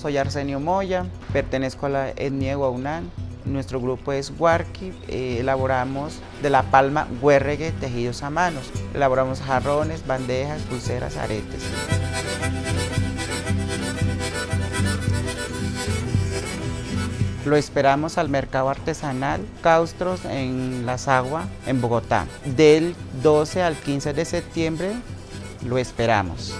Soy Arsenio Moya, pertenezco a la etnia Guaunán. Nuestro grupo es Huarqui, eh, elaboramos de la palma huerregue tejidos a manos. Elaboramos jarrones, bandejas, pulseras, aretes. Lo esperamos al mercado artesanal Caustros en Las Aguas, en Bogotá. Del 12 al 15 de septiembre lo esperamos.